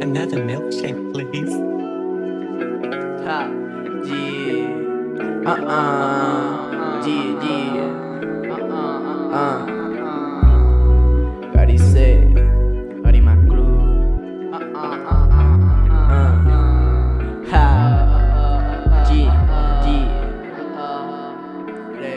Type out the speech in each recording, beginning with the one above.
Another milkshake, please. Ha, yeah. Uh-uh. Yeah, yeah.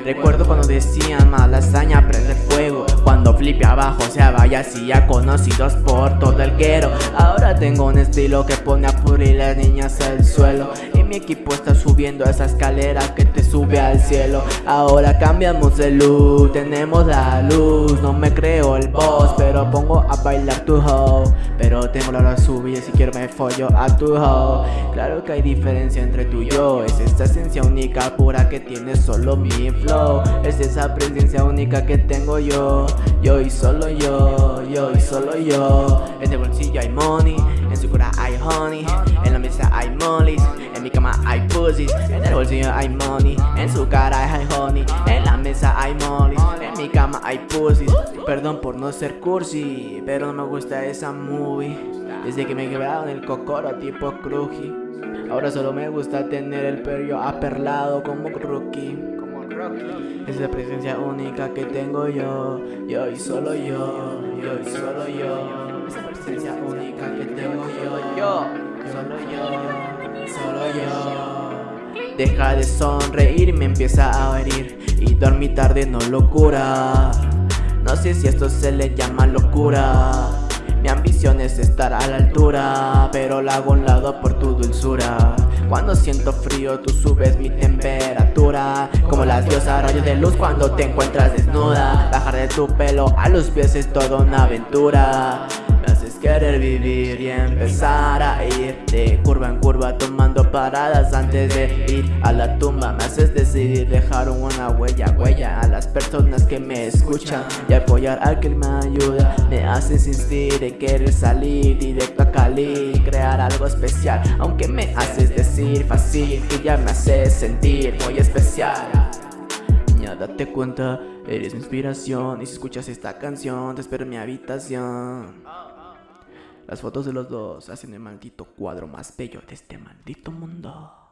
Recuerdo cuando decían mala hazaña prender fuego. Cuando flipe abajo se hacía conocidos por todo el quero Ahora tengo un estilo que pone a purir las niñas al suelo mi equipo está subiendo esa escalera que te sube al cielo. Ahora cambiamos de luz, tenemos la luz. No me creo el boss, pero pongo a bailar tu hoe. Pero tengo la hora subir si quiero me follo a tu hoe. Claro que hay diferencia entre tú y yo. Es esta esencia única pura que tiene solo mi flow. Es esa presencia única que tengo yo. Yo y solo yo, yo y solo yo. En el bolsillo hay money, en su cura hay honey. En la mesa hay mollies, en mi cama hay pussies En el bolsillo hay money, en su cara hay honey. En la mesa hay mollies, en mi cama hay pussies Perdón por no ser cursi, pero no me gusta esa movie. Desde que me quebraron el cocoro tipo cruji. Ahora solo me gusta tener el perro aperlado como rookie. Es la presencia única que tengo yo, yo y solo yo, yo y solo yo. Es la presencia única que tengo yo, yo, solo yo. Deja de sonreír, me empieza a herir y dormir tarde no locura. No sé si esto se le llama locura. Mi ambición es estar a la altura, pero la hago un lado por tu dulzura. Cuando siento frío tú subes mi temperatura Como las diosas rayos de luz cuando te encuentras desnuda Bajar de tu pelo a los pies es toda una aventura querer vivir y empezar a ir De curva en curva tomando paradas antes de ir a la tumba. Me haces decidir dejar una huella, huella a las personas que me escuchan Y apoyar al que me ayuda. Me haces insistir en querer salir directo a Cali Crear algo especial. Aunque me haces decir fácil que ya me haces sentir muy especial. Niña date cuenta, eres mi inspiración Y si escuchas esta canción te espero en mi habitación las fotos de los dos hacen el maldito cuadro más bello de este maldito mundo.